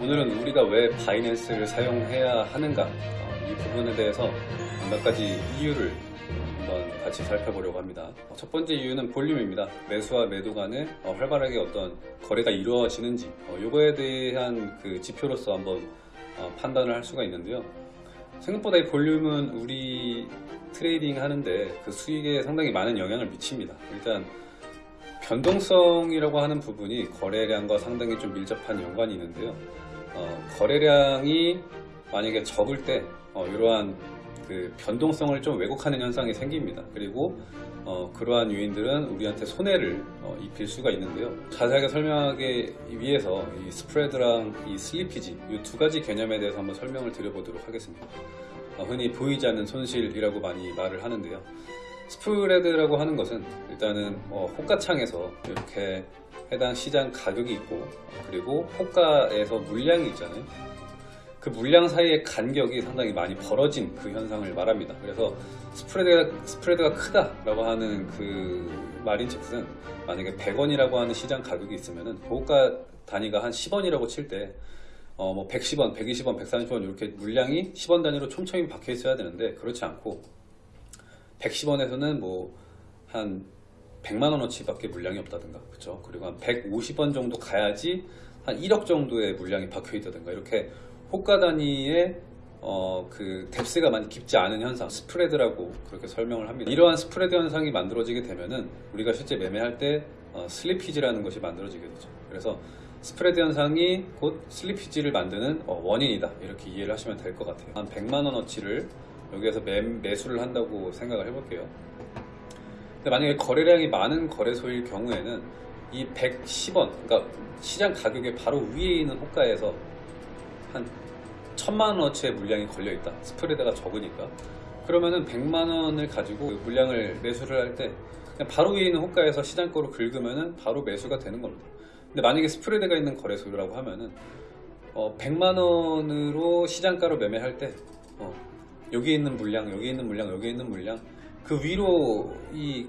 오늘은 우리가 왜 Binance를 사용해야 하는가 어, 이 부분에 대해서 몇 가지 이유를 한번 같이 살펴보려고 합니다. 어, 첫 번째 이유는 볼륨입니다. 매수와 매도 간에 어, 활발하게 어떤 거래가 이루어지는지 어, 이거에 대한 그 지표로서 한번 어, 판단을 할 수가 있는데요. 생각보다 이 볼륨은 우리 trading 하는데 그 수익에 상당히 많은 영향을 미칩니다. 일단 변동성이라고 하는 부분이 거래량과 상당히 좀 밀접한 연관이 있는데요. 어, 거래량이 만약에 적을 때 어, 이러한 그 변동성을 좀 왜곡하는 현상이 생깁니다. 그리고 어, 그러한 요인들은 우리한테 손해를 어, 입힐 수가 있는데요. 자세하게 설명하기 위해서 이 스프레드랑 이 슬리피지 이 두 가지 개념에 대해서 한번 설명을 드려보도록 하겠습니다. 어, 흔히 보이지 않는 손실이라고 많이 말을 하는데요. 스프레드라고 하는 것은 일단은 어, 호가창에서 이렇게 해당 시장 가격이 있고 어, 그리고 호가에서 물량이 있잖아요. 그 물량 사이의 간격이 상당히 많이 벌어진 그 현상을 말합니다. 그래서 스프레드가, 스프레드가 크다 라고 하는 그 말인 즉슨 만약에 100원이라고 하는 시장 가격이 있으면은 호가 단위가 한 10원이라고 칠때 어, 뭐 110원, 120원, 130원 이렇게 물량이 10원 단위로 촘촘히 박혀 있어야 되는데 그렇지 않고 110원에서는 뭐 한 100만 원어치 밖에 물량이 없다든가 그렇죠 그리고 한 150원 정도 가야지 한 1억 정도의 물량이 박혀 있다든가 이렇게 호가 단위의 어, 그 depth가 많이 깊지 않은 현상 스프레드라고 그렇게 설명을 합니다. 이러한 스프레드 현상이 만들어지게 되면은 우리가 실제 매매할 때 어, slippage라는 것이 만들어지게 되죠. 그래서 스프레드 현상이 곧 slippage를 만드는 어, 원인이다. 이렇게 이해를 하시면 될 것 같아요. 한 100만 원어치를 여기에서 매, 매수를 한다고 생각을 해볼게요 근데 만약에 거래량이 많은 거래소일 경우에는 이 110원, 그러니까 시장 가격의 바로 위에 있는 호가에서 한 천만 원어치의 물량이 걸려 있다. 스프레드가 적으니까. 그러면은 100만 원을 가지고 그 물량을 매수를 할 때 바로 위에 있는 호가에서 시장 거로 긁으면은 바로 매수가 되는 겁니다. 근데 만약에 스프레드가 있는 거래소라고 하면은 어, 100만 원으로 시장가로 매매할 때 어, 여기 있는 물량, 여기 있는 물량, 여기 있는 물량 그 위로 이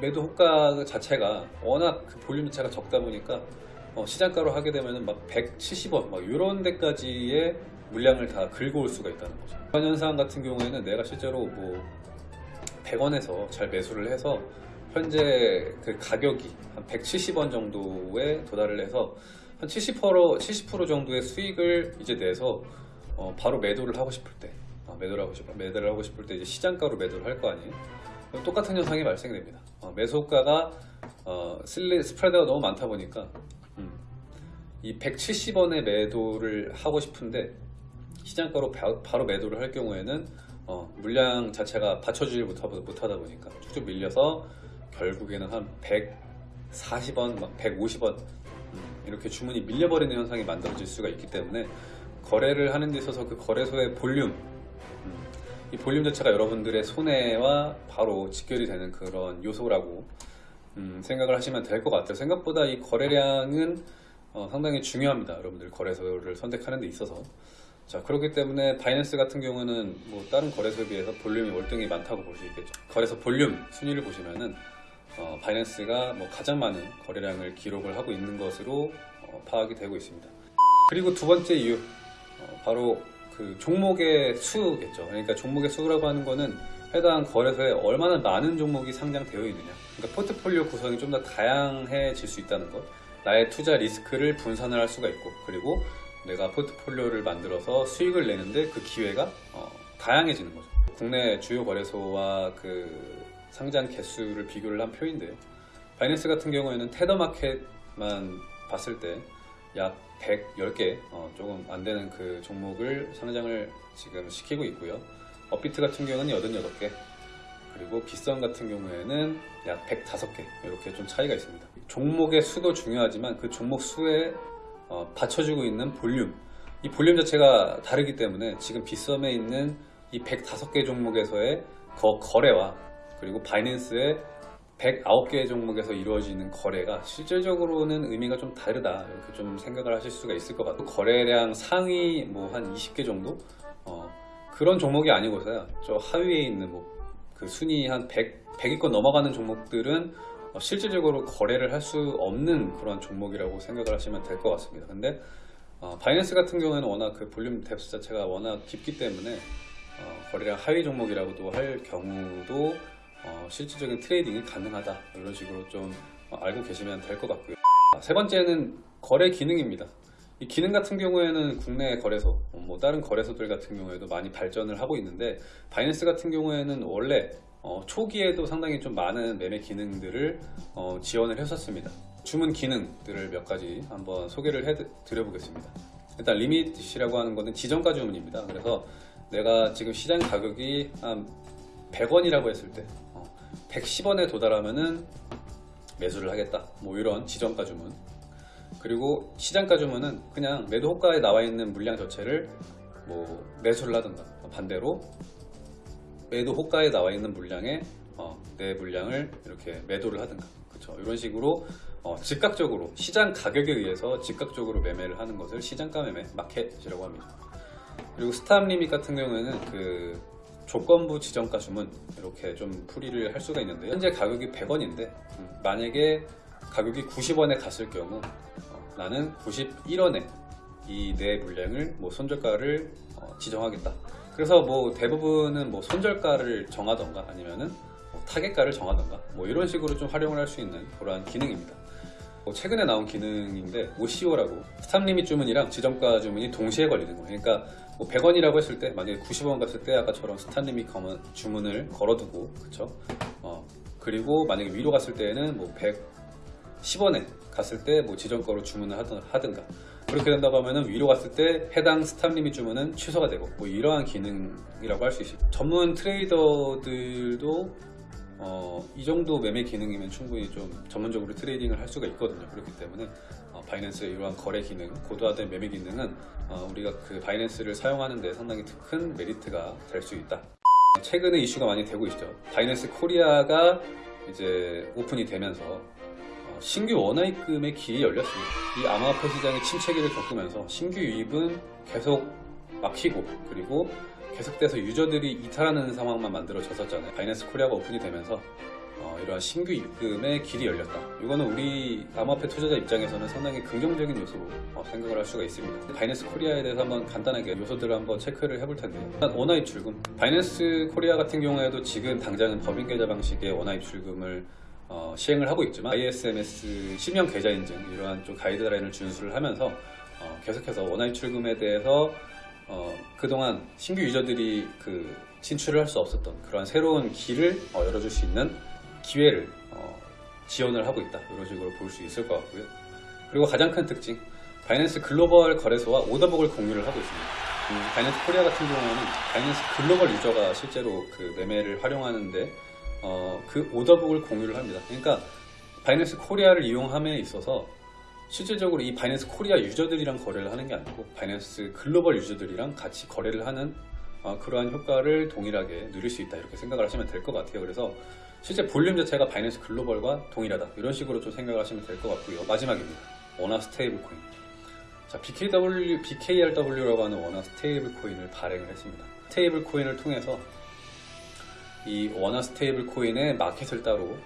매도 호가 자체가 워낙 그 볼륨 자체가 적다 보니까 어, 시장가로 하게 되면은 막 170원 막 이런 데까지의 물량을 다 긁어올 수가 있다는 거죠. 현상 같은 경우에는 내가 실제로 뭐 100원에서 잘 매수를 해서 현재 그 가격이 한 170원 정도에 도달을 해서 한 70% 70% 정도의 수익을 이제 내서 어, 바로 매도를 하고 싶을 때 어, 매도를 하고 싶 매도를 하고 싶을 때 이제 시장가로 매도를 할 거 아니에요. 똑같은 현상이 발생됩니다. 어, 매수가가 어, 슬리, 스프레드가 너무 많다 보니까 음, 이 170원에 매도를 하고 싶은데 시장가로 바, 바로 매도를 할 경우에는 어, 물량 자체가 받쳐주지 못하, 못하다 보니까 쭉쭉 밀려서 결국에는 한 140원, 막 150원 음, 이렇게 주문이 밀려버리는 현상이 만들어질 수가 있기 때문에 거래를 하는 데 있어서 그 거래소의 볼륨 음, 이 볼륨 자체가 여러분들의 손해와 바로 직결이 되는 그런 요소라고 음, 생각을 하시면 될 것 같아요. 생각보다 이 거래량은 어, 상당히 중요합니다. 여러분들 거래소를 선택하는 데 있어서. 자 그렇기 때문에 바이낸스 같은 경우는 뭐 다른 거래소에 비해서 볼륨이 월등히 많다고 볼 수 있겠죠. 거래소 볼륨 순위를 보시면은 어, 바이낸스가 뭐 가장 많은 거래량을 기록을 하고 있는 것으로 어, 파악이 되고 있습니다. 그리고 두 번째 이유 어, 바로 그 종목의 수겠죠. 그러니까 종목의 수라고 하는 거는 해당 거래소에 얼마나 많은 종목이 상장되어 있느냐. 그러니까 포트폴리오 구성이 좀 더 다양해질 수 있다는 것. 나의 투자 리스크를 분산을 할 수가 있고, 그리고 내가 포트폴리오를 만들어서 수익을 내는데 그 기회가 어, 다양해지는 거죠. 국내 주요 거래소와 그 상장 개수를 비교를 한 표인데요. 바이낸스 같은 경우에는 테더마켓만 봤을 때 약 110개 어, 조금 안 되는 그 종목을 상장을 지금 시키고 있고요. 업비트 같은 경우는 88개 그리고 빗선 같은 경우에는 약 105개 이렇게 좀 차이가 있습니다. 종목의 수도 중요하지만 그 종목 수에 어, 받쳐주고 있는 볼륨 이 볼륨 자체가 다르기 때문에 지금 빗썸에 있는 이 105개 종목에서의 거, 거래와 그리고 바이낸스의 109개의 종목에서 이루어지는 거래가 실질적으로는 의미가 좀 다르다. 이렇게 좀 생각을 하실 수가 있을 것 같아요 거래량 상위 뭐 한 20개 정도? 어, 그런 종목이 아니고서야 저 하위에 있는 뭐 그 순위 한 100, 100위권 넘어가는 종목들은 어, 실질적으로 거래를 할 수 없는 그런 종목이라고 생각을 하시면 될 것 같습니다. 근데 어, 바이낸스 같은 경우에는 워낙 그 볼륨 depth 자체가 워낙 깊기 때문에 어, 거래량 하위 종목이라고도 할 경우도 어, 실질적인 trading이 가능하다 이런 식으로 좀 어, 알고 계시면 될 것 같고요. 아, 세 번째는 거래 기능입니다. 이 기능 같은 경우에는 국내 거래소, 어, 뭐 다른 거래소들 같은 경우에도 많이 발전을 하고 있는데 바이낸스 같은 경우에는 원래 어, 초기에도 상당히 좀 많은 매매 기능들을 어, 지원을 했었습니다. 주문 기능들을 몇 가지 한번 소개를 해드려 보겠습니다. 일단 리밋이라고 하는 것은 지정가 주문입니다. 그래서 내가 지금 시장 가격이 한 100원이라고 했을 때 어, 110원에 도달하면은 매수를 하겠다. 뭐 이런 지정가 주문. 그리고 시장가 주문은 그냥 매도 호가에 나와 있는 물량 자체를 뭐 매수를 하든가 반대로 매도 호가에 나와 있는 물량에 어, 내 물량을 이렇게 매도를 하든가 그렇죠 이런 식으로 어, 즉각적으로 시장 가격에 의해서 즉각적으로 매매를 하는 것을 시장가 매매 마켓이라고 합니다 그리고 stop limit 같은 경우에는 그 조건부 지정가 주문 이렇게 좀 풀이를 할 수가 있는데 현재 가격이 100원인데 만약에 가격이 90원에 갔을 경우 어, 나는 91원에 이 내 물량을 뭐 손절가를 어, 지정하겠다. 그래서 뭐 대부분은 뭐 손절가를 정하던가 아니면은 뭐 타겟가를 정하던가 뭐 이런 식으로 좀 활용을 할 수 있는 그러한 기능입니다. 뭐 최근에 나온 기능인데 OCO라고 stop limit 주문이랑 지정가 주문이 동시에 걸리는 거예요. 그러니까 뭐 100원이라고 했을 때 만약에 90원 갔을 때 아까처럼 limit 거문- 주문을 걸어두고 그쵸? 어, 그리고 만약에 위로 갔을 때에는 뭐 110원에 갔을 때 뭐 지정가로 주문을 하든, 하든가 그렇게 된다고 하면은 위로 갔을 때 해당 stop limit 주문은 취소가 되고 뭐 이러한 기능이라고 할 수 있습니다. 전문 trader들도 어, 이 정도 매매 기능이면 충분히 좀 전문적으로 trading을 할 수가 있거든요. 그렇기 때문에 어, 바이낸스의 이러한 거래 기능, 고도화된 매매 기능은 어, 우리가 그 바이낸스를 사용하는 데 상당히 큰 메리트가 될 수 있다. 최근에 이슈가 많이 되고 있죠. 바이낸스 코리아가 이제 오픈이 되면서 어, 신규 원화입금의 길이 열렸습니다. 이 암호화폐 시장의 침체기를 겪으면서 신규 유입은 계속 막히고 그리고 계속돼서 유저들이 이탈하는 상황만 만들어졌었잖아요. 바이낸스 코리아가 오픈이 되면서 어, 이러한 신규 입금의 길이 열렸다. 이거는 우리 암호화폐 투자자 입장에서는 상당히 긍정적인 요소로 어, 생각을 할 수가 있습니다. 바이낸스 코리아에 대해서 한번 간단하게 요소들을 한번 체크를 해볼 텐데요. 일단 원화 입 출금. 바이낸스 코리아 같은 경우에도 지금 당장은 법인 계좌 방식의 원화 입 출금을 어, 시행을 하고 있지만 ISMS 실명 계좌 인증 이러한 좀 가이드라인을 준수를 하면서 어, 계속해서 원화 입 출금에 대해서 어, 그동안 신규 유저들이 그 진출을 할 수 없었던 그런 새로운 길을 어, 열어줄 수 있는 기회를 어, 지원을 하고 있다. 이런 식으로 볼 수 있을 것 같고요. 그리고 가장 큰 특징 바이낸스 글로벌 거래소와 order book을 공유를 하고 있습니다. 음, 바이낸스 코리아 같은 경우에는 바이낸스 글로벌 유저가 실제로 그 매매를 활용하는데 어, 그 order book을 공유를 합니다. 그러니까 바이낸스 코리아를 이용함에 있어서 실질적으로 이 바이낸스 코리아 유저들이랑 거래를 하는 게 아니고 바이낸스 글로벌 유저들이랑 같이 거래를 하는 어, 그러한 효과를 동일하게 누릴 수 있다 이렇게 생각을 하시면 될 것 같아요. 그래서 실제 볼륨 자체가 바이낸스 글로벌과 동일하다. 이런 식으로 좀 생각을 하시면 될 것 같고요. 마지막입니다. 원화 스테이블 코인. 자 BKW, BKRW라고 하는 원화 스테이블 코인을 발행을 했습니다. 스테이블 코인을 통해서 이 원화 스테이블 코인의 마켓을 따로 어,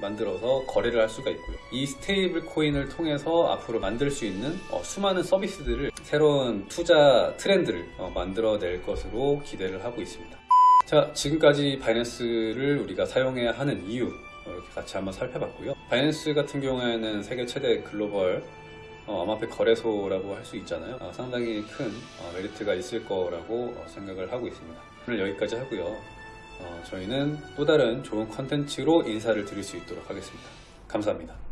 만들어서 거래를 할 수가 있고요. 이 스테이블 코인을 통해서 앞으로 만들 수 있는 어, 수많은 서비스들을 새로운 투자 트렌드를 어, 만들어낼 것으로 기대를 하고 있습니다. 자, 지금까지 바이낸스를 우리가 사용해야 하는 이유 어, 이렇게 같이 한번 살펴봤고요. 바이낸스 같은 경우에는 세계 최대 글로벌 어, 암호화폐 거래소라고 할 수 있잖아요. 어, 상당히 큰 어, 메리트가 있을 거라고 어, 생각을 하고 있습니다. 오늘 여기까지 하고요. 어, 저희는 또 다른 좋은 컨텐츠로 인사를 드릴 수 있도록 하겠습니다. 감사합니다.